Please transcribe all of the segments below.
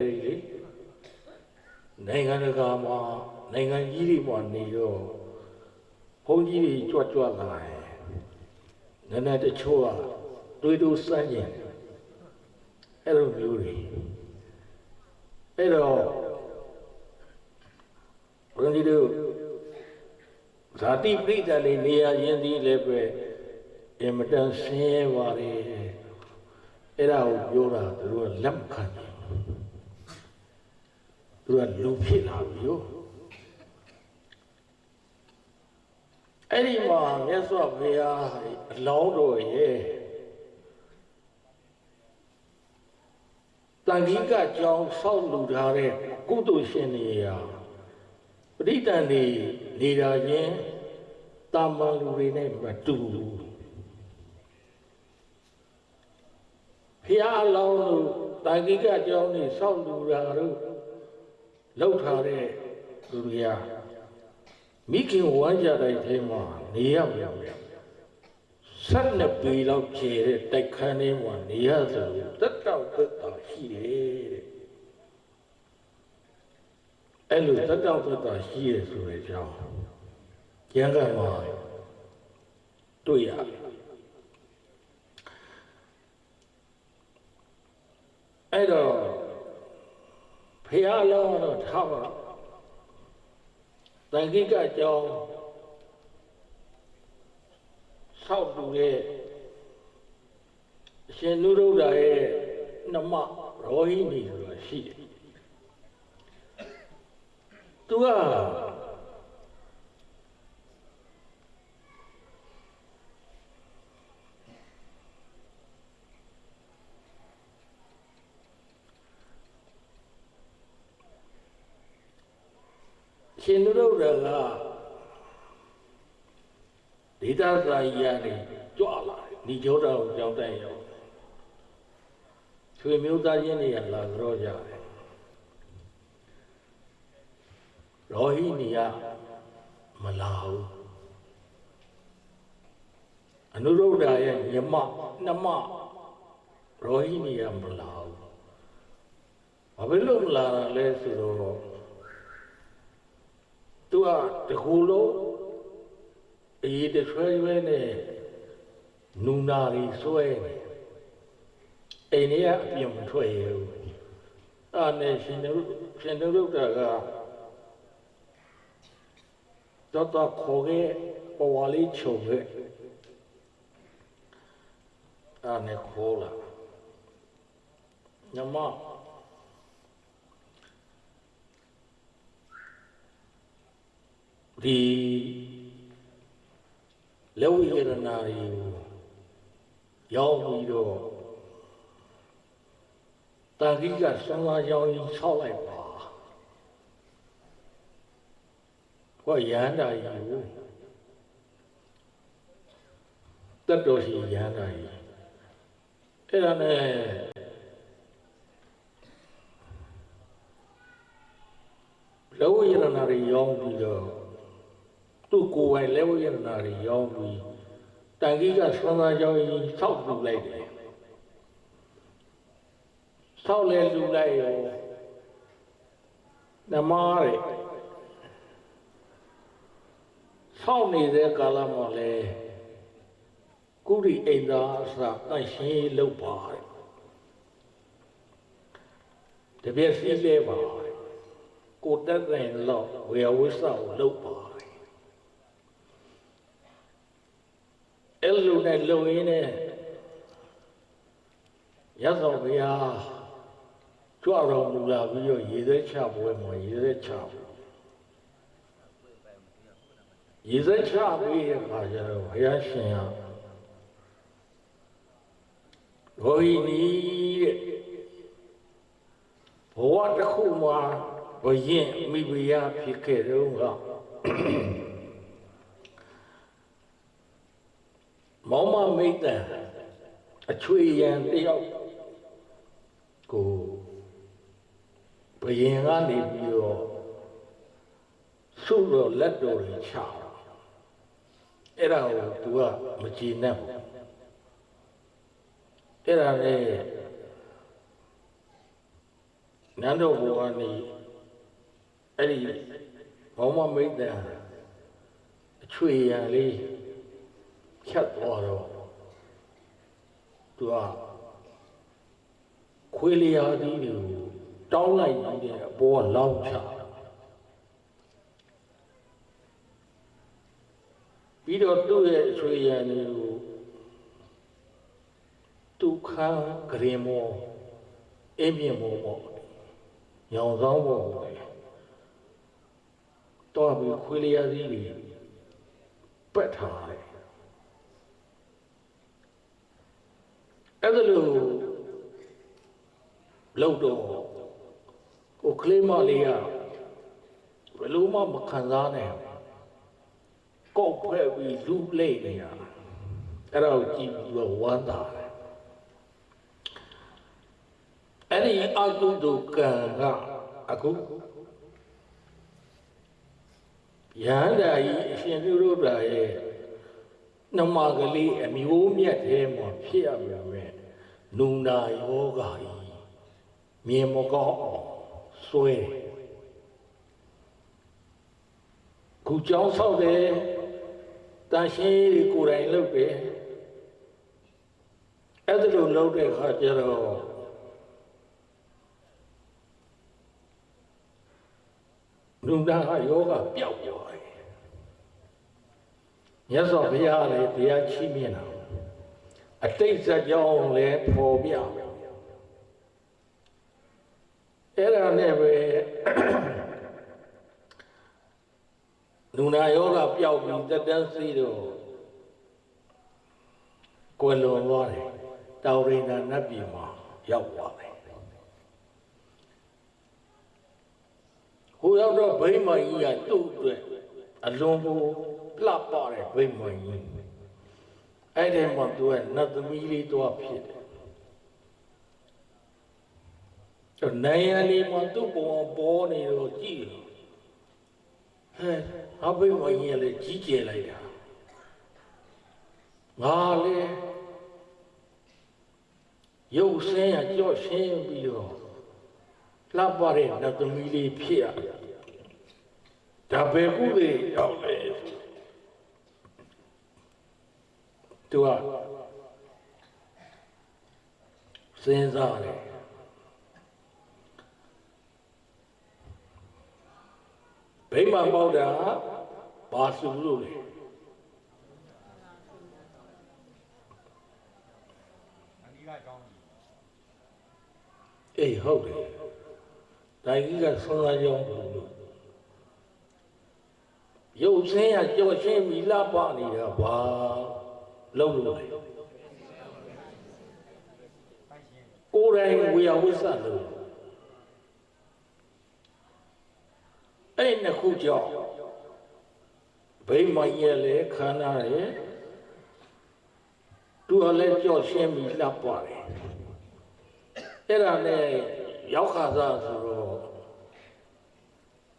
လေနိုင်ငံတကာမှာနိုင်ငံကြီးတွေမှာနေတော့ဘုန်းကြီးတွေကြွကြွလာတယ်နည်းနည်းတချို့ကတွေးတိုးစမ်းကျင်အဲ့လိုမျိုးတွေအဲ့တော့ဘုန်းကြီးတို့ဇာတိပိဋကလေးနေရာရင်းသည်လည်းပဲအင်မတန်ဆင်းရဲပါတယ်အဲ့ဒါကိုပြောတာသူတို့ကလက်မခံဘူး သူကလူဖြစ်လာပြီ哟အဲ့ဒီမှာမြတ်စွာဘုရားအလောင်းတော်ရဲ့တန်ခိကကြောင်းဆောက်လူထားတဲ့ကုသိုလ်ရှင်တွေရာပဋိတန်တွေနေတာချင်းတာမန်လူတွေနဲ့မတူဘူးဖះအလောင်းတို့တန်ခိကကြောင်းတွေဆောက်လူတာတို့ လောက်ထားတဲ့လူတွေကမိခင်ဝမ်းကြတဲ့ထဲမှာနေရမြောင်ဆက်နှစ်ပေလောက်ကျဲတဲ့တိုက်ခန်းထဲမှာနေရဆိုတက်တော့တက်တာရှိတယ်တဲ့အဲ့လိုတက်တော့တက်တာရှိရဆိုတဲ့အကြောင်းကျမ်းဂန်မှာတွေ့ရတယ်အဲ့တော့ ဖះလောင်းတော့ထားပါတန်ခိကကြောင်းဆောက်တူတဲ့အရှင်နုရုဒ္ဓရဲ့နှမရောဟိနီဆိုတာရှိတယ်သူကရှင် နုရုဒ္ဓကဒေသစာကြီးကနေကြွလာတယ်ဏိကျောတော်ကိုကြောင်းတိုင်ရောက်ဆွေမျိုးသားချင်းတွေကလာကြောကြတယ်ရောဟိနီကမလာဘူးအနုရုဒ္ဓရဲ့ညမနှမရောဟိနီကမလာဘူးဘာဖြစ်လို့မလာတာလဲဆိုတော့ သူကတကူလုံးအေးတဆွဲဆွဲနဲ့နူနာရီဆွဲနေအိမ်ထဲကအပြင်မထွက်ရဘူးအဲ့နဲ့ရှင်တို့ရှင်တို့ကတော့တော့ခေါ်ခဲ့ပဝါလေးချုပ်ခဲ့အဲ့နဲ့ခေါ်လာညမ ဒီလက်ဝိရဏာရီရောက်ပြီးတော့တာဂိကဆံလာကြောင်းကြီးဆောက်လိုက်ပါဟောရဟန္တာကြီးကိုတတ်တော်ရှိရဟန္တာကြီးအဲ့ဒါနဲ့လက်ဝိရဏာရီရောက်ပြီးတော့ သူ့ကိုယ်ပိုင်လက်ဝိရဏာတွေရောင်းပြီးတန်ကြီးကဆွမ်းသားကြောင်းကြီးဆောက်လူလိုက်တယ်ဆောက်လဲလူလိုက်ရောနမရဲဆောက်နေတဲ့ကာလမှာလဲကုရိအိန္ဒာအစတန့်ရှင်းလုပ်ပါတယ်တပြည့်စည်းလဲပါကိုတက်တဲ့လောက်ဝေယဝိသကိုလုပ်ပါ အဲ့လိုနဲ့လုံရင်းနဲ့ရသော်ဘုရားကြွတော်မူလာပြီးတော့ရေသက်ချပွဲမှာရေသက်ချရေသက်ချပြီးတဲ့အခါကျတော့ဘုရားရှင်ဟာရောဟိနီတဲ့ဘဝတစ်ခုမှာဘယင်မိဖုရားဖြစ်ခဲ့တော့က မောင်မမိတ်တန်အချွေရန်တယောက်ကိုဘယင်ကနေပြီးတော့ဆုတော့လက်တော်ကြီးချအဲ့ဒါကို तू ကမကြည်နဲ့ဘူးအဲ့ဒါနဲ့နန်းတော်ဘုရားနေအဲ့ဒီဘောမမိတ်တန်အချွေရံလေးဖြတ်သွားတော့ သူကခွေးလျာသီးတွေကိုတောင်းလိုက်ပြီးတဲ့အပေါ်ကလောင်းချပြီးတော့သူ့ရဲ့အချွေရံတွေကိုသူခန်းဂရင်မောအင်းမြင့်မောပေါ့ညောင်ဆောင်ပေါ့တော့ပြီးခွေးလျာသီးတွေပက်ထားတယ် အဲ့ဒါလို့လောက်တော့ကိုကလေးမလေးကဘယ်လိုမှမခံစားနိုင်ကောက်ဖက်ပြီးလူလိမ့်နေရအဲ့ဒါကိုကြည့်ပြီးတော့ဝမ်းသာတယ်အဲ့ဒီအကုသိုလ်ကံကအခုရဟန္တာကြီးအရှင်ပြုလို့တာရဲ့ နှမကလေးအမျိုးမြတ်သေးမှဖြစ်ရပါမယ်နုနာယောဂါကြီးမြင်မကောင်းအောင်စွဲခုကြောင်းဆောက်တယ်တန်ရှင်းတွေကိုယ်တိုင်လုပ်တယ်အဲ့ဒါလိုလုပ်တဲ့အခါကျတော့နုနာယောဂပျောက်သွားတယ် မြတ်စွာဘုရားလည်းတရားချီးမြှင့်တာအတိတ်ဇာတ်ကြောင်းလည်းပေါ်ပြအဲ့ဒါနဲ့ပဲလူနာယောဂပျောက်ပြီးတက်တန်းစီတော့ကိုယ်လွန်သွားတယ်တောင်ရိန္ဒနတ်ပြည်မှာရောက်သွားတယ်ဟိုရောက်တော့ဗိမာန်ကြီးကသူ့အတွက်အလွန်ကို လှပတဲ့ဗိမာန်ကြီးအဲ့ဒီမှာသူကနတ်သမီးလေးတော့ဖြစ်တယ်တော့နိုင်ရလေးမှာသူ့ပုံပေါ်နေတော့ကြည့်ဟဲ့အဘိမကြီးလည်းကြီးကျယ်လိုက်တာငါလေရုပ်ဆင်းရကြော့ရှင်းပြီးတော့လှပတဲ့နတ်သမီးလေးဖြစ်ရဒါပဲကုလေရောက်လေ သူကစဉ်းစားတယ်ဗိမာန်ပေါက်တာဘာစုလို့လဲအေးဟုတ်တယ်ဒါကြီးကဆုံးသားကြောင်းလို့ရုပ်ဆင်းရကြော်ရှင်းပြီးလှပနေတာဘာ လုံလို့လေကိုယ်တိုင်ဝေယဝစ္စလို့အဲ့နှစ်ခုကြောင့်ဘိမှန်ရဲ့လေခန္ဓာရဲ့သူကလည်းကြော့ရှင်းပြီးလှပ်ပါတယ်အဲ့ဒါနဲ့ရောက်ခါစားဆိုတော့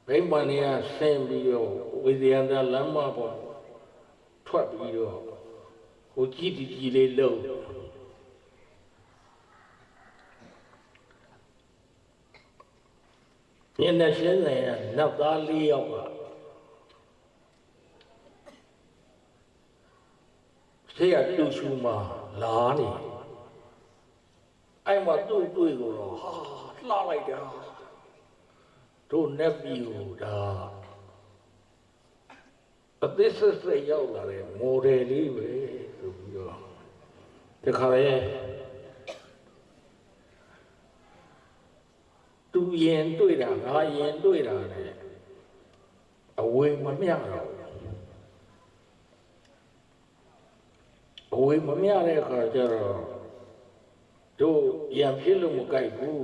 ဘိမှန်ကဆင်းပြီးတော့ဝိဇယန္တလမ်းမပေါ်ထွက်ပြီးတော့ ဟိုကြည်တည်ကြည်လေးလုံးညနေရှင်းနေရနောက်သား၄ယောက်ကဆေးရတူရှူမှာလာနေအဲ့မှာသူ့တွေ့ကိုတော့ဟာလှလိုက်တာတို့နက်ပြီကိုဒါအသစ်ဆက်ဆက်ရောက်လာတဲ့မော်ဒယ်လေးပဲဆိုပြီး တော့တခါလေသူရင်တွေ့တာငါရင်တွေ့တာလေအဝေးမမျှတော့အဝေးမမျှတဲ့အခါကျတော့တို့ရံဖြစ်လို့မကြိုက်ဘူး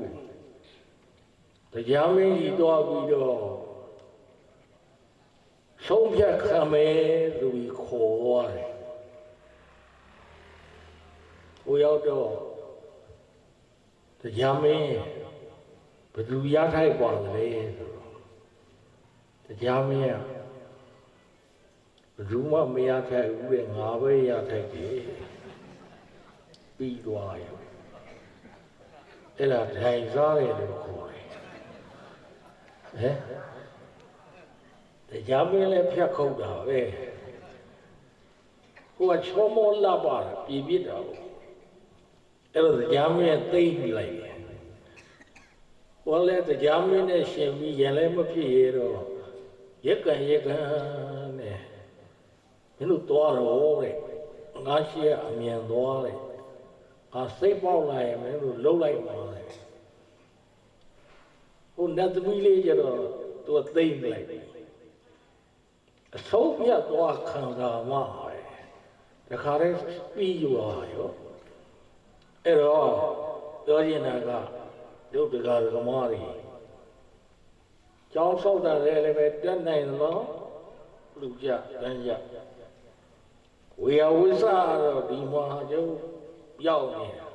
တရားမင်းကြီးသွားပြီးတော့ဆုံးဖြတ်ခံမယ်လို့ခေါ်သွားတယ် ဟိုရောက်တော့တရားမင်းဘယ်သူရထိုက်ပါလဲဆိုတော့တရားမင်းကဘယ်သူမှမရထိုက်ဘူးလေငါပဲရထိုက်တယ်ပြီးသွားရောအဲ့ဒါထိုင်စားတယ်လို့ခေါ်တယ်ဟဲ့တရားမင်းလည်းဖြတ်ခုတ်တာပဲဟိုကချောမောလာပါပြည်ပြစ်တာကို အဲ့တော့တရားမင်းသိမ့်ပြီးလိုက်တယ်ဟောလဲတရားမင်းနဲ့ရှင်ပြီးရင်လည်းမဖြစ်ရတော့ရက်ကံရက်ကံနဲ့မင်းတို့သွားတော့တဲ့ငါရှိရအမြန်သွားတဲ့အာစိတ်ပေါက်လာရင်မင်းတို့လှုပ်လိုက်ပါလေဟိုနတ်သမီးလေးကျတော့သူကသိမ့်လိုက်တယ်အဆုံးပြတ်သွားခံစားမှပဲတခါတည်းပြီးရောရော အဲ့တော့ပြောရင်ကဒုက္ခကကမားရီကျောင်းဆောက်တာလည်းပဲတက်နိုင်လို့လူကြတန်းကြဝေယဝိသတော့ဒီမှာကျုပ်ရောက်နေတာ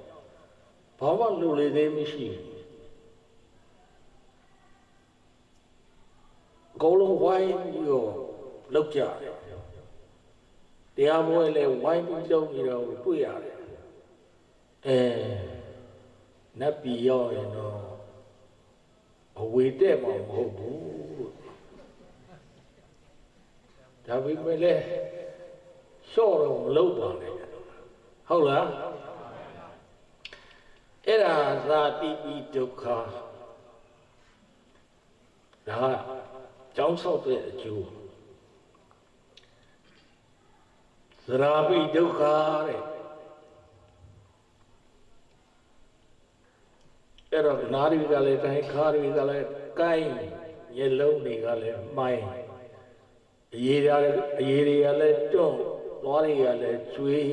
ဘာမှလူလေးသေးမရှိဘူးအကုန်လုံးဝိုင်းပြီးတော့လောက်ကြတယ်တရားပွဲလဲဝိုင်းပြီးလုပ်နေတော့တွေ့ရတယ် အဲနတ်ပြည်ရောက်ရင်တော့အဝေတက်မှာမဟုတ်ဘူးဒါပေမဲ့လဲလျှော့တော့မလုပ်ပါနဲ့ဟုတ်လားအဲ့ဒါသာတိပိဒုက္ခဒါကကြောင်းဆောက်တဲ့အကျိုးသရာပိဒုက္ခတဲ့ အဲ့တော့နာရီကလည်းတိုင်းခါရီကလည်းကိုင်းရေလုံးတွေကလည်းမိုင်းအရေးရအရေးတွေကလည်းတွန့်သွားတွေကလည်းကျွေး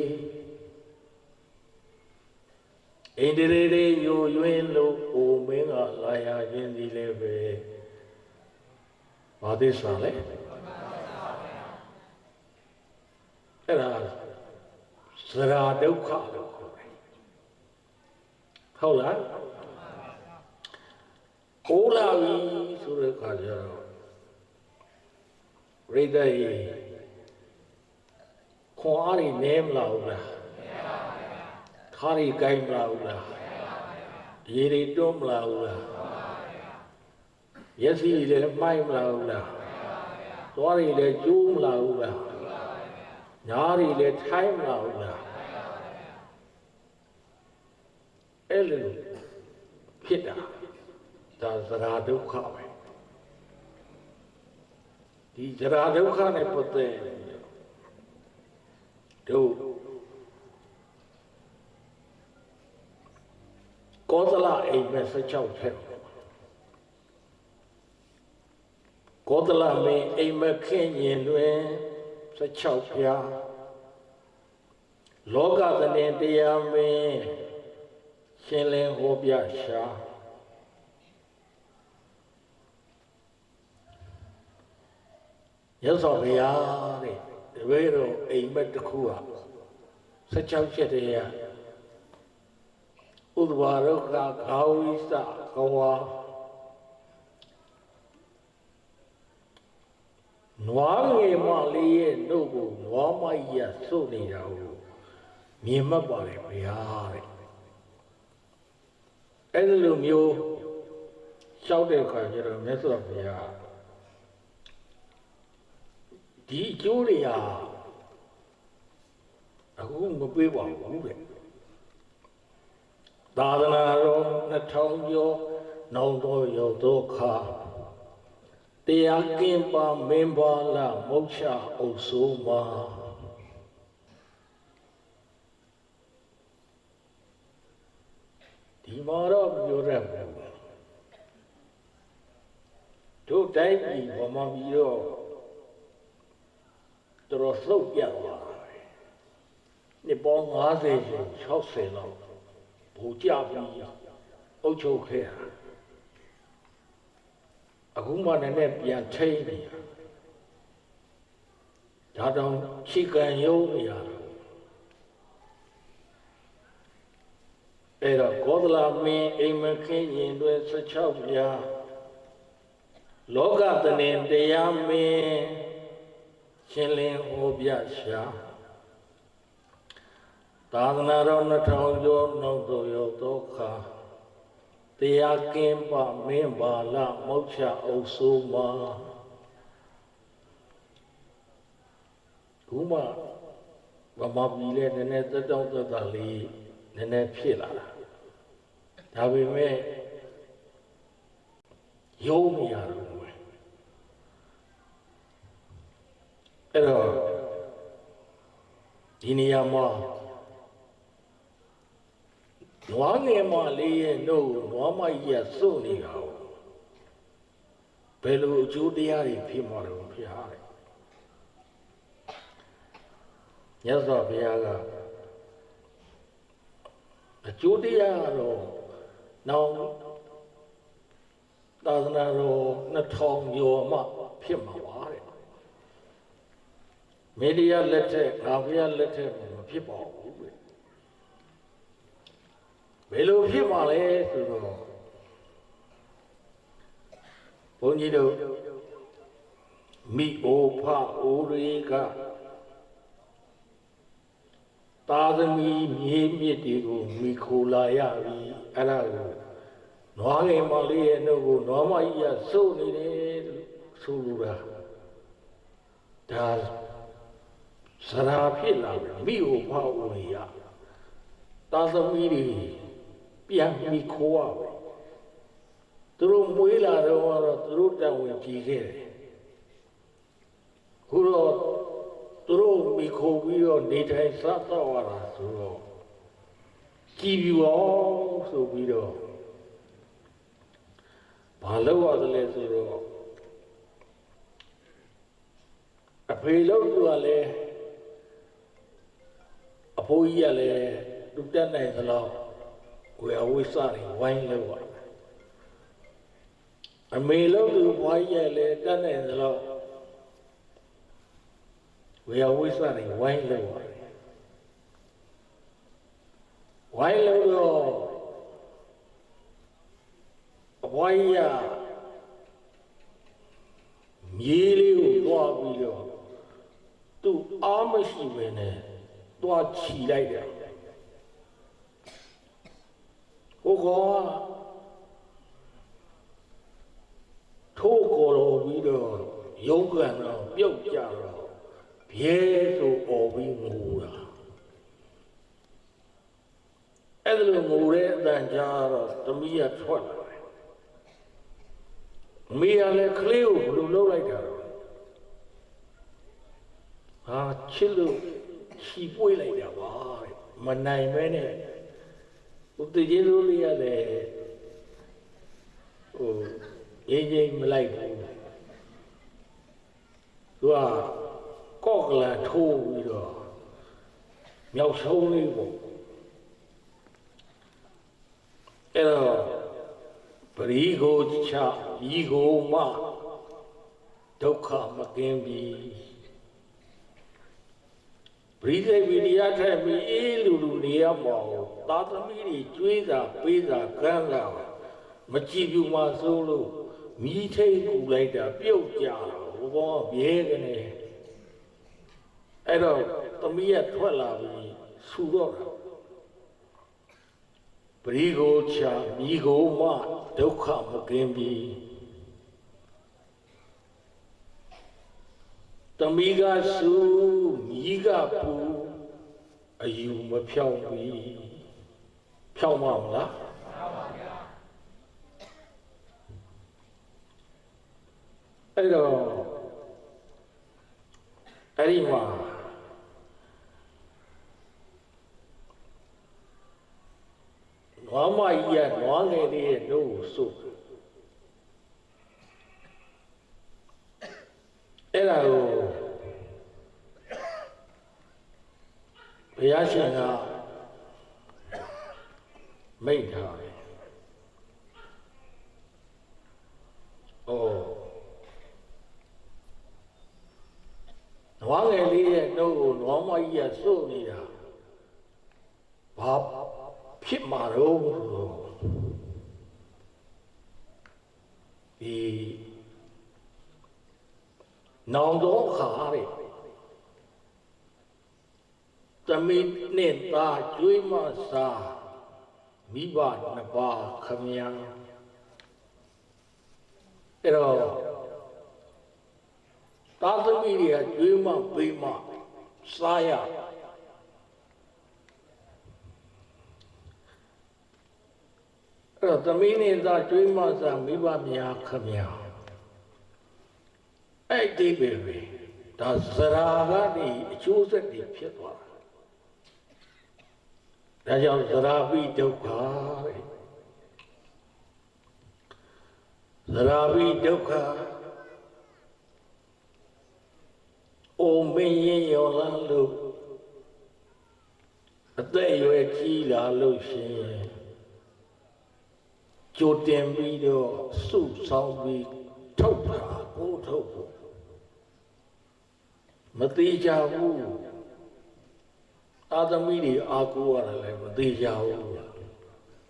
အိန္ဒြေတွေယိုယွင်းလို့အိုမင်းကလာရခြင်းဒီလည်းပဲဘာသစ္စာလဲအဲ့ဒါသရာဒုက္ခလို့ခေါ်တယ်ဟုတ်လား ကိုးလာပြီဆိုတဲ့ခါကျတော့ရိတ်တဲ့ခွန်အားတွေနည်းမလာဘူးလားခါးတွေကိုင်းမလာဘူးလားရေတွေတွန်းမလာဘူးလားရက်စီလည်းမှိုက်မလာဘူးလားသွားတွေလည်းကျိုးမလာဘူးလားညားတွေလည်းထိုင်းမလာဘူးလားအဲ့လိုဖြစ်တာ ဒါသရာဒုက္ခပဲဒီသရာဒုက္ခနဲ့ပတ်သက်တို့ကောသလအိမ်မဲ့16ဖြစ်ကောသလမင်းအိမ်မခင်ရင်တွင်16ပြားလောကသနေတရားမင်းရှင်လင်းဟောပြရှာ ရသော်ဘုရားတဲ့တပည့်တော်အိမ်မက်တစ်ခုဟာ16ချက်တည်းရဥဒ္ဒဝရုက္ခခာဝိသကဝါနွားငယ်မလေးရဲ့နှုတ်ကိုနွားမကြီးရစုပ်နေတာကိုမြင်မှတ်ပါလေဘုရားတဲ့အဲ့ဒီလိုမျိုးလျှောက်တဲ့အခါကျတော့မြတ်စွာဘုရား ဒီအကျိုးတွေဟာအခုမပေးပါဘူးတဲ့သာသနာတော်2000ကျော်နောင်တော်ရောက်သောခါတရားကင်းပါမင်းပါလာမုတ်ချအုပ်ဆိုးမှာဒီမှာတော့ပြောရမယ်တို့တိုင်းပြည်ဗမာပြည်တော့ တော်တော်လှုပ်ပြတ်သွားတယ်နှစ်ပေါင်း50ကျော်60လောက်ဘူကြပြီးအုပ်ချုပ်ခဲ့တာအခုမှလည်းနဲ့ပြန်ထိန်နေတာဒါတောင်ချီကန်ယုံနေရတာအဲ့တော့ကောသလမင်းအိမ်မခင်းရင်တွေ16ပြားလောကတနေတရားမင်း ရှင်လင်းဟောပြရှာသာသနာတော်2000ကျော်နောက်သို့ရောက်သောအခါတရားကင်းပါမင်းပါလာမောက်ချအုပ်ဆိုးမှာခုမှဗမာပြည်လဲနည်းနည်းတက်တောင့်တက်တာလေးနည်းနည်းဖြစ်လာတာဒါပေမဲ့ယုံမရတော့ဘူး အဲ့တော့ဒီနေရာမှာနွားငယ်မလေးရဲ့နှုတ်နွားမကြီးကစွန့်နေတာကိုဘယ်လိုအကျိုးတရားတွေဖြစ်မှာလဲဖျားတယ်မြတ်စွာဘုရားကအကျိုးတရားကတော့နောက်သာသနာတော်2000ကျော်မှဖြစ်မှာပါတဲ့ မေဒီယာလက်ထက်ငါဘုရားလက်ထက်မှာမဖြစ်ပါဘူးတဲ့ဘယ်လိုဖြစ်မှာလဲဆိုတော့ဘုန်းကြီးတို့မိအိုဖအိုတွေကသာသမီမြေမြစ်တွေကိုမိခိုလာရပြီအဲ့ဒါကိုနွားငယ်မလေးရဲ့နှုတ်ကိုနွားမကြီးကစိုးနေတယ်လို့ဆိုလိုတာဒါ စရာဖြစ်လာပြီမိအိုဖအိုတွေကသာသမီတွေပြန်မိခိုးရပဲသူတို့မွေးလာတော့သူတို့တောင်းဝင်ကြည့်ခဲ့တယ်ခုတော့သူတို့မိခိုးပြီးတော့နေထိုင်စားတော့ရတာဆိုတော့ကြည်ပြူအောင်ဆိုပြီးတော့ဘာလို့ရတယ်လဲဆိုတော့အဖေလို့သူကလည်း အဖိုးကြီးကလည်းလူတက်နိုင်သလားဝေအဝိစတွေဝိုင်းလို့ပါအမေလို့သူဘွားကြီးကလည်းတက်နိုင်သလားဝေယဝိသတွေဝိုင်းလို့ပါတယ်ဝိုင်းလို့တော့အဘွားကြီးကမြေးလေးကိုသွားပြီးတော့သူ့အားမရှိဘဲနဲ့ သွားချီလိုက်တယ်ဟိုကောင်ကထိုးကိုယ်တော်ပြီးတော့ရုံးကန်တော့ပြုတ်ကြတော့ဘဲဆိုអော်ပြီးငိုတာအဲ့ဒါလိုငိုတဲ့အတန်ကြားတော့သမီးကထွက်လာတယ်မိရလည်းကလေးကိုဘယ်လိုလုပ်လိုက်တာတော့ဟာချစ်လို့ ချီပွေးလိုက်တာပါတဲ့မနိုင်မဲနဲ့ဥတည်ကြီးလိုလေးရလည်းဟိုရင်းချင်းမလိုက်ဘူးသူကကော့ကလန်ထိုးပြီးတော့မြောက်ဆုံးလေးပေါ့အဲ့တော့ပရိကိုချဤကိုမဒုက္ခမကင်းပြီ ပရိသေဝိရိယထက်ပြီးအေးလူလူနေရမအောင်သာသမီတွေကျွေးတာပေးတာကမ်းလာမကြည့်ဘူးမဆိုးလို့မိထိတ်ကူလိုက်တာပြုတ်ကြတော့ဘောဘဲကနေအဲ့တော့သမီးရထွက်လာပြီးဆူတော့တာပရိကိုချာမိကိုမဒုက္ခမကင်းပြီ သမီးကဆူမိကပူအယူမဖြောင်းပြီဖြောင်းမမလားအဲ့တော့အဲ့ဒီမှာနွားမကြီးကနွားငယ်လေးရဲ့နှုတ်ကိုစုပ် အဲ့ဒါကိုဘုရားရှင်ကမိတ်ထားတယ်။အိုးနွားငယ်လေးရဲ့နှုတ်ကိုနွားမကြီးကစုပ်နေတာဘာဖြစ်မှာတော့ဆိုတော့ဒီ နောင်တော့ခါတဲ့သမီးနဲ့သားကျွေးမစားမိဘနှစ်ပါးခမညာအဲ့တော့သာသမီတွေကကျွေးမပေးမစားရအဲ့တော့သမီးနေသာကျွေးမစားမိဘများခမညာ အဲ့ဒီပဲပဲဒါဇရာကနေအကျိုးဆက်တွေဖြစ်သွားတာဒါကြောင့်ဇရာပိဒုက္ခတဲ့ဇရာပိဒုက္ခအိုမင်းရင်ရောလန်းလို့အသက်အရွယ်ကြီးလာလို့ရှရင်ကြိုတင်ပြီးတော့စုဆောင်ပြီးထုတ်တာကိုထုတ်ဖို့ မသေးကြဘူးအာသမီတွေအာကိုရတယ်လည်းမသေးကြဘူး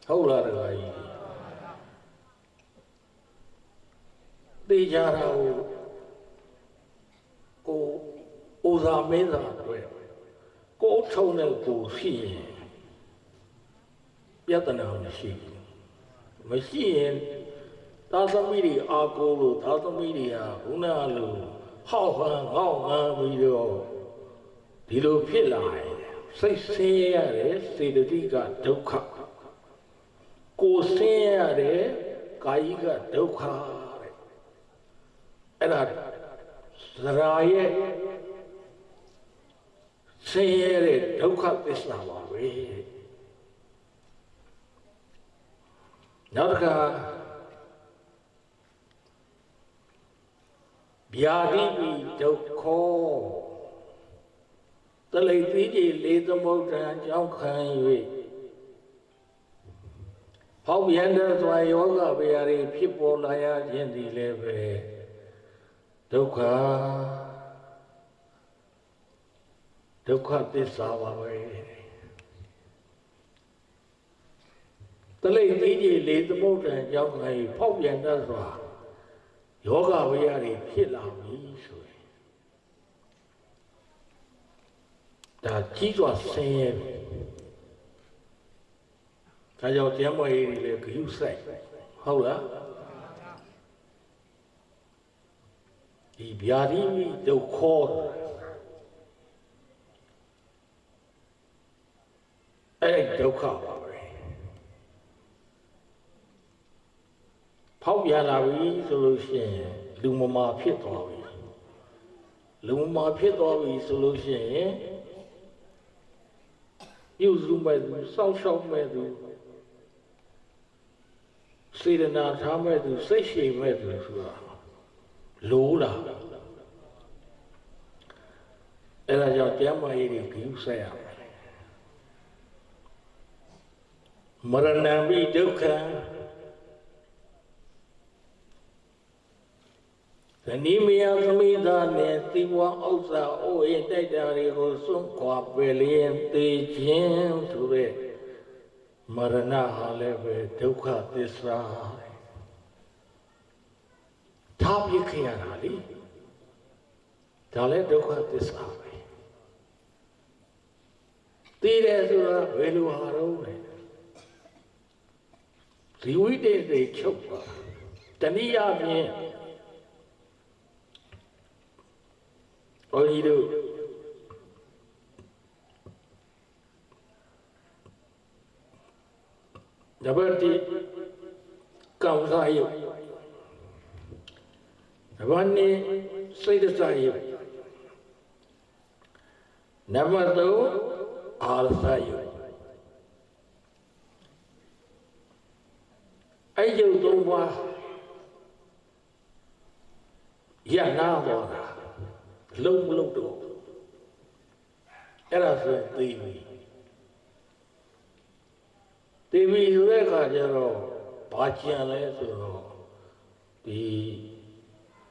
ဟုတ်လားတခါကြီးသေကြတာကိုကိုဥသာမင်းသာတွေ့ကိုအထုံနဲ့ကိုရှိရင်ပြဿနာမရှိဘူးမရှိရင်သာသမီတွေအာကိုလို့သာသမီတွေကခုနကလို့ ဟောက်ဟန်ငေါ့ငန်းပြီးတော့ဒီလိုဖြစ်လာရင်စိတ်ဆင်းရဲရတယ်စေတသိကဒုက္ခကိုယ်ဆင်းရဲရတယ်ကာယိကဒုက္ခတဲ့အဲ့ဒါသရာရဲ့ဆင်းရဲတဲ့ဒုက္ခသစ္စာပါပဲနောက်တစ်ခါ ဗျာတိပိဒုက္ခတလိတိကြီးလေးသမုဒ္ဒံကြောင့်ခံ၍ဟောက်ပြန်တဲ့စွာယောဂဗျာတွေဖြစ်ပေါ်လာရခြင်းဒီလည်းပဲဒုက္ခဒုက္ခသစ္စာပါပဲတလိတိကြီးလေးသမုဒ္ဒံကြောင့်ခံ၍ဖောက်ပြန်တဲ့စွာ ယောဂဝိရတွေဖြစ်လာပြီဆိုရင်ဒါကြီးစွာဆင်းရဲပြီဒါကြောင့်ကျမ်းမာရေးတွေလည်းဂရုစိုက်ဟုတ်လားဒီဗျာတိမိဒုက္ခအဲ့ဒုက္ခပါပဲ ဖောက်ပြန်လာပြီဆိုလို့ရှိရင်လူမမာဖြစ်သွားပြီလူမမာဖြစ်သွားပြီဆိုလို့ရှိရင်ပြုစုမဲ့သူစောင့်ရှောက်မဲ့သူစေတနာထားမဲ့သူစိတ်ရှိမဲ့သူဆိုတာလိုးလာအဲ့ဒါကြောင့်တရားမကြီးတွေဂရုစိုက်ရမယ်မရဏံပိဒုက္ခံ ဇနီးမယားသမီးသားနဲ့သီဝဥစ္စာအိုးအိမ်တိုက်တာတွေကိုစွန့်ခွာပယ်လျင်သေခြင်းဆိုတဲ့မရဏဟာလည်းပဲဒုက္ခသစ္စာထားပြခဲ့ရတာလေဒါလည်းဒုက္ခသစ္စာပဲသိတယ်ဆိုတာဘယ်လိုဟာတော့လဲဇီဝိတေတွေချုပ်ပါတဏှိယဖြင့် န်းကြီးတို့နံပါတ်1ကံစားယုတ်နံပါတ်2စိတ်စားယုတ်နံပါတ်3အာရစားယုတ်အဲ့ယုတ်သုံးပါးရနာပေါ်တာ လုံးမလုံးတော့အဲ့ဒါဆိုသိပြီသိပြီဆိုတဲ့အခါကျတော့ဘာကြံလဲဆိုတော့ဒီ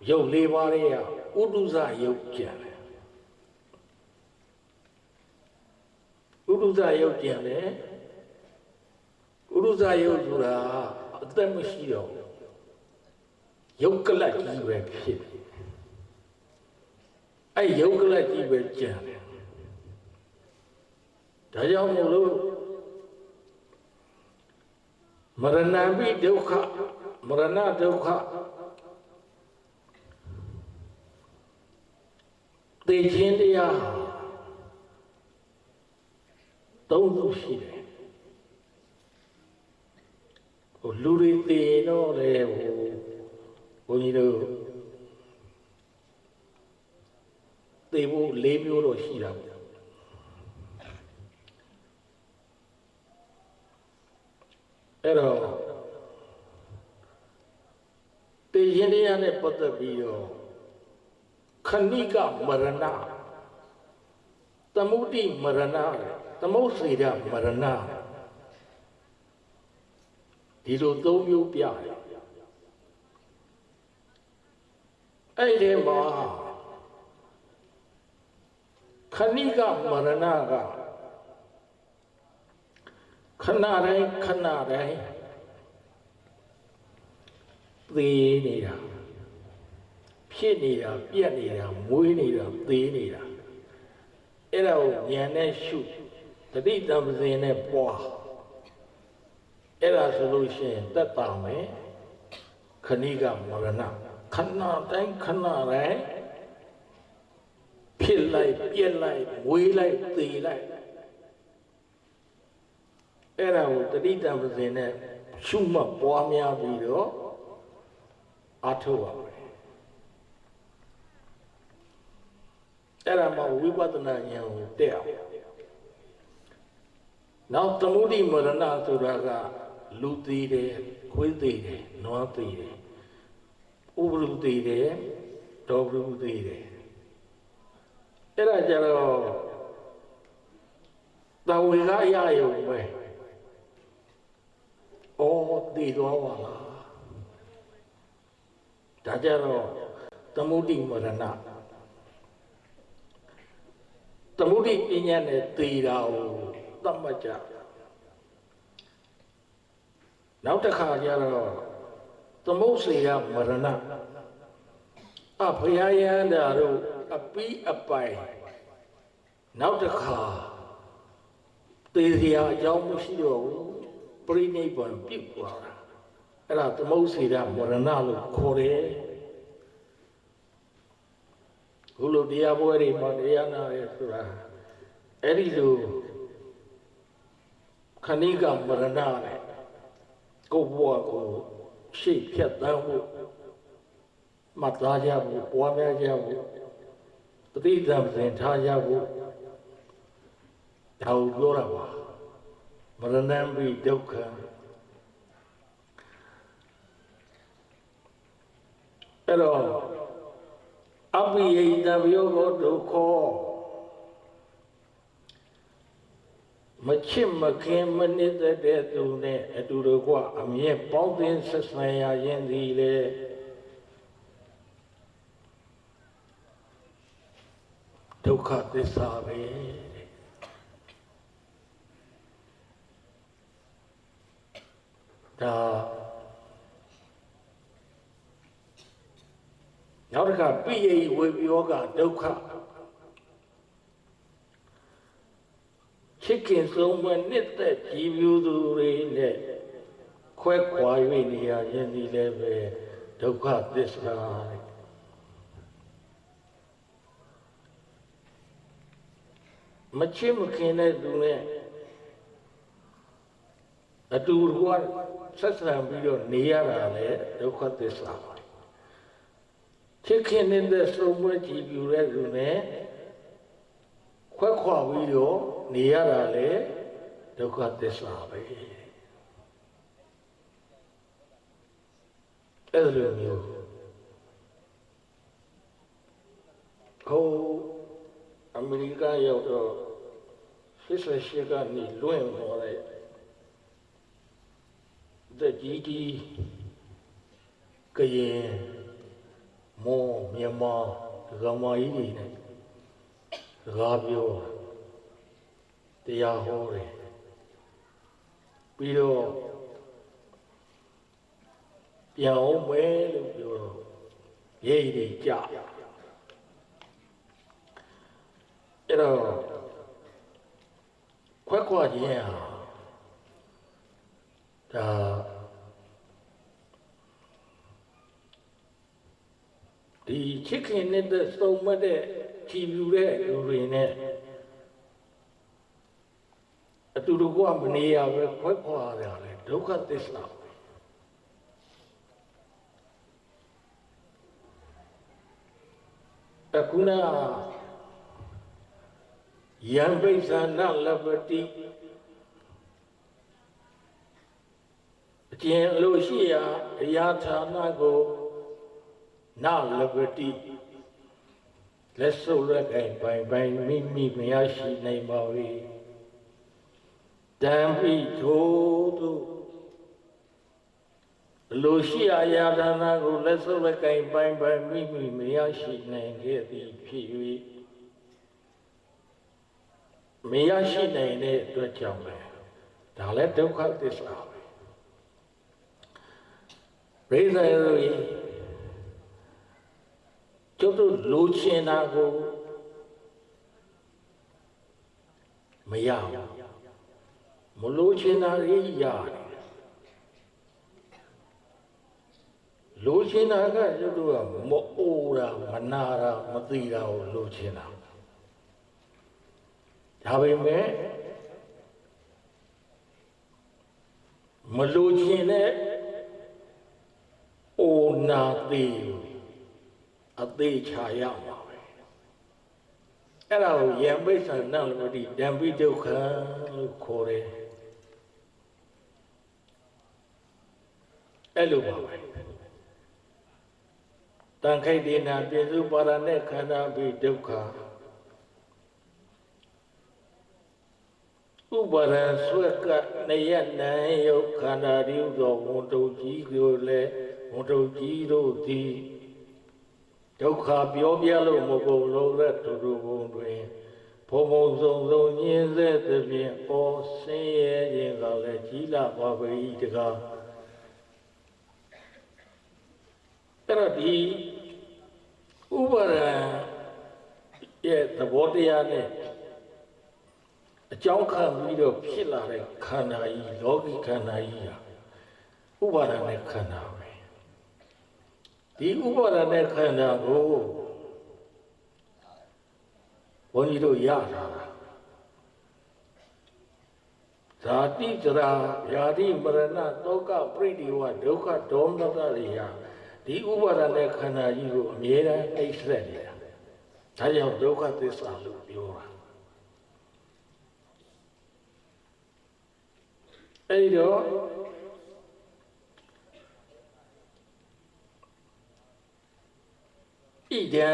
ရုပ်လေးပါးတွေကဥဒုဇရုပ်ကြံတယ်ဥဒုဇရုပ်ကြံတယ်ဥဒုဇရုပ်ဆိုတာအသက်မရှိတော့ရုပ်ကလတ်ကြီးပဲဖြစ်တယ် အဲ့ယုတ်ကလကြီးပဲကြံတယ်ဒါကြောင့်မို့လို့မရဏံပိဒုက္ခမရဏဒုက္ခသိခြင်းတရားသုံးခုရှိတယ်ဟိုလူတွေသိရင်တော့လေဟိုဘုန်းကြီးတို့ သိဖို့၄မျိုးတော့ရှိတာပေါ့အဲ့တော့တေရင်တရားနဲ့ပတ်သက်ပြီးတော့ခဏိကမရဏသမုဒိမရဏသမုတ်စေရမရဏဒီလိုသုံးမျိုးပြတယ်အဲ့ဒီမှာ ခဏိကမရဏကခဏတိုင်းခဏတိုင်းသေနေတာဖြစ်နေတာပြက်နေတာမွေးနေတာသေနေတာအဲ့ဒါကိုဉာဏ်နဲ့ရှုတတိတံပဇင်နဲ့ပွားအဲ့ဒါဆိုလို့ရှိရင်တက်တာမယ်ခဏိကမရဏခဏတိုင်းခဏတိုင်း ဖြစ်လိုက်ပြက်လိုက်မွေးလိုက်သေလိုက်အဲ့ဒါကိုတတိတံပဇင်နဲ့ရှုမှတ်ပွားများပြီးတော့အထောက်ပါမယ်အဲ့ဒါမှဝိပဿနာဉာဏ်ကိုတက်အောင်နောက်သမုဒိမရဏဆိုတာကလူသေးတယ်ခွေးသေးတယ်နွားသေးတယ်ဥပရုသေးတယ်ဒေါပရုသေးတယ် အဲ့ဒါကြတော့တဝေကရရုံပဲအော်တည်သွားပါလားဒါကြတော့သမုဒိမရဏသမုဒိပညာနဲ့သေတာကိုသတ်မှတ်ကြနောက်တစ်ခါကျတော့သမုတ်စေရမရဏအဖယာယန္တာတို့ အပီးအပိုင်နောက်တစ်ခါသေစရာအကြောင်းမရှိတော့ဘူးပြိနိဗ္ဗာန်ပြုတ်သွားတာအဲ့ဒါသမုတ်စေရမရဏလို့ခေါ်တယ်ခုလိုတရားပွဲတွေမှာတရားနာရဲဆိုတာအဲ့ဒီလိုခဏိကမရဏနဲ့ကိုယ်ဘဝကိုရှေ့ဖြတ်တန်းဖို့မှတ်သားကြဖို့ပွားများကြဖို့ တတိတံစဉ်ထားကြဖို့ဒါကိုပြောတာပါမရဏံဘိဒုက္ခအဲ့တော့အပိယိတဘယောဒုက္ခမချစ်မခင်မနစ်သက်တဲ့သူနဲ့အတူတကွအမြဲပေါင်းသင်းဆက်ဆံရခြင်းသည်လေ ဒုက္ခသစ္စာပဲဒါနောက်တစ်ခါပိယိဝေပြောကဒုက္ခချစ်ခင်ဆုံးမနှစ်သက်ကြည်ပြူသူတွေနဲ့ခွဲခွာ၍နေရခြင်းဒီလည်းပဲဒုက္ခသစ္စာ မချစ်မခင်တဲ့သူနဲ့အတူတူကဆက်ဆံပြီးတော့နေရတာလေဒုက္ခသစ္စာပါချစ်ခင်နေတဲ့ဆုံးမကြည်ပြူတဲ့သူနဲ့ခွဲခွာပြီးတော့နေရတာလေဒုက္ခသစ္စာပဲအဲ့လိုမျိုးဟို အမေရိကရောက်တော့88ကနေလွင့်သွားတဲ့တကြီးကြီးကရင်မောမြန်မာဒကမာကြီးတွေနဲ့စကားပြောတရားဟောတယ်ပြီးတော့ပြန်အောင်မယ်လို့ပြောတော့ရေးရည်ကြ အဲ့တော့ခွက်ခွာခြင်းဟာဒါဒီချစ်ခင်နဲ့သုံးမတဲ့ကြည်ပြူတဲ့လူတွေနဲ့အတူတကွမနေရပဲခွဲခွာရတယ်ဒုက္ခသစ္စာအခုနာ ယံပိဿာနလပတိအကျဉ်လို့ရှိရာအရာဌာနကိုနလပတိလက်စုပ်လက်ကင်ပိုင်ပိုင်မိမိမရရှိနိုင်ပါ၏တံပိထိုသူလိုရှိအရာဌာနကိုလက်စုပ်လက်ကင်ပိုင်ပိုင်မိမိမရရှိနိုင်ခဲ့သည်ဖြစ်၍ မရရှိနိုင်တဲ့အတွက်ကြောင့်ပဲဒါလည်းဒုက္ခသစ္စာပဲဘိဇာရီကျုပ်တို့လိုချင်တာကိုမရဘူးမလိုချင်တာတွေရတယ်လိုချင်တာကကျုပ်တို့ကမအိုတာမနာတာမသိတာကိုလိုချင်တာ ဒါပေမဲ့မလိုချင်တဲ့အိုနာသေးအသေးချာရမှာပဲအဲ့ဒါကိုယံပိဿာနလမတိဓမ္ပိဒုက္ခလို့ခေါ်တယ်အဲ့လိုပါပဲတန်ခိတ်ဒီနာပြစုပါရณะခန္ဓာပိဒုက္ခ ဥပါရဆွဲကနေရနိုင်ယုတ်ခန္ဓာရိဥသောဝန်တုတ်ကြီးကိုလည်းဝန်တုတ်ကြီးတို့သည်ဒုက္ခပြောပြလို့မကုန်လို့တဲ့သူတို့ဘုံတွင်ဘုံဘုံဆုံးဆုံးညင်းစေသဖြင့်ဩဆင်းရဲခြင်းကလည်းကြီးလာပါပေ၏တကားအဲ့တော့ဒီဥပါရရဲ့သဘောတရားနဲ့ အကြောင်းခံပြီးတော့ဖြစ်လာတဲ့ခန္ဓာကြီးလောကီခန္ဓာကြီးဟာဥပါဒနဲ့ခန္ဓာပဲဒီဥပါဒနဲ့ခန္ဓာကိုဘုန်းကြီးတို့ရတာဇာတိကြရာယာတိမရဏတောကပရိဒီဝဒုက္ခဒေါမနတတွေဟာဒီဥပါဒနဲ့ခန္ဓာကြီးကိုအမြဲတမ်းအိပ်ဆက်နေတာဒါကြောင့်ဒုက္ခသစ္စာလို့ပြောတာ အဲဒီတော့ဣဒံ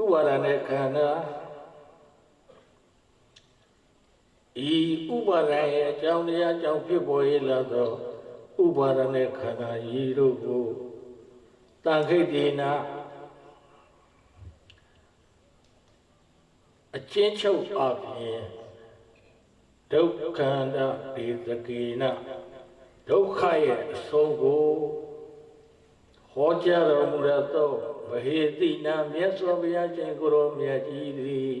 ဥပါဒနဲ့ခန္ဓာဤဥပါဒရဲ့အကြောင်းတရားကြောင့်ဖြစ်ပေါ်ရလာသောဥပါဒနဲ့ခန္ဓာဤတို့ကိုတန်ခိတ်ဒေနာအချင်းချုပ်အပြင် ဒုက္ခန္တဒေသကေနဒုက္ခရဲ့အဆုံးကိုဟောကြားတော်မူသောဗဟေတိနာမြတ်စွာဘုရားရှင်ကိုရောမြတ်ကြီးသည်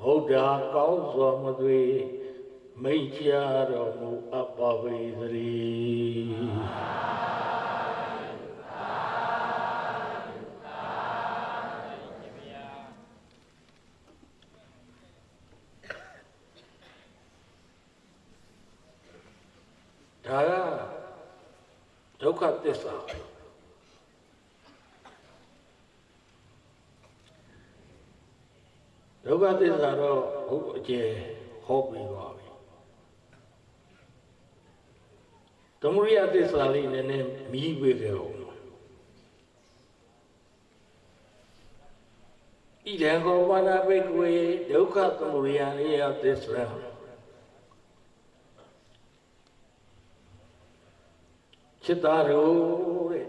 ဟုတ်တာကောင်းစွာမသွေမိတ်ချတော်မူအပ်ပါပေသတ ဒါကဒုက္ခသစ္စာပဲဒုက္ခသစ္စာတော့ဘုအကျေဟောပြီးပါပြီသမုဒိယသစ္စာလေးနည်းနည်းမီးပေးကြအောင်ဣဒံကောပါဏဘိကဝေဒုက္ခသမုဒိယလေးယသစ္စာ ချစ်သားတို့တဲ့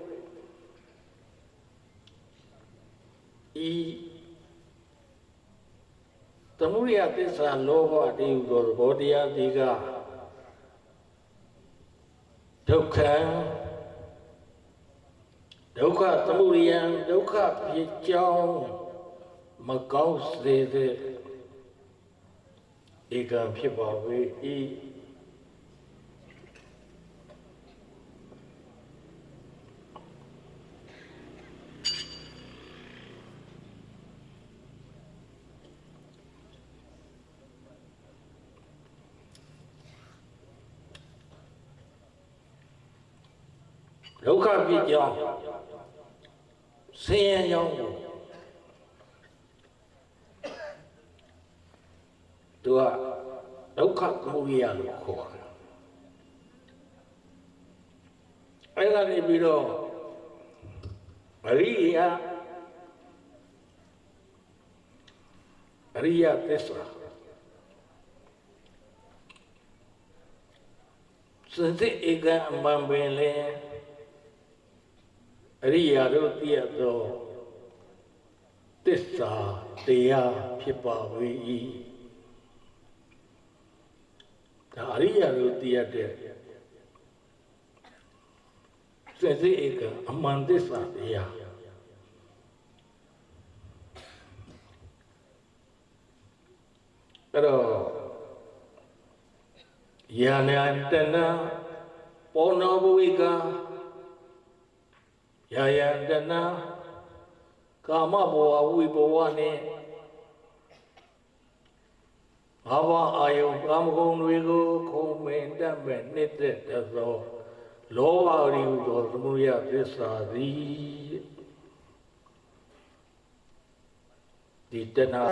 ဤသမုဒယသစ္စာလောဘတည်ဟူသောသဘောတရားဒီကဒုက္ခဒုက္ခသမုဒယံဒုက္ခဖြစ်ကြောင်းမကောင်းစေတဲ့ဧကံဖြစ်ပါ၏ ဒုက္ခဖြစ်ကြောင်းဆင်းရဲကြောင်းကိုသူကဒုက္ခသမုဒယလို့ခေါ်တယ်အဲ့ဒါနေပြီးတော့အရိယာအရိယသစ္စာစသတိဧကအမှန်ပင်လေ အရိယာတို့သိရသောသစ္စာတရားဖြစ်ပါ၏ဒါအရိယာတို့သိရတဲ့စသတိဧကအမှန်သစ္စာတရားအဲ့တော့ယာနတနာပောနောဘဝိကာ ယာယတနာကာမဘဝဝိဘဝနဲ့ဘာဝအာယုကာမဂုဏ်တွေကိုခုံမင်တတ်မဲ့နှစ်သက်သောလောဘရီဟူသောသမုဒယသစ္စာသည်ဒီတဏှာ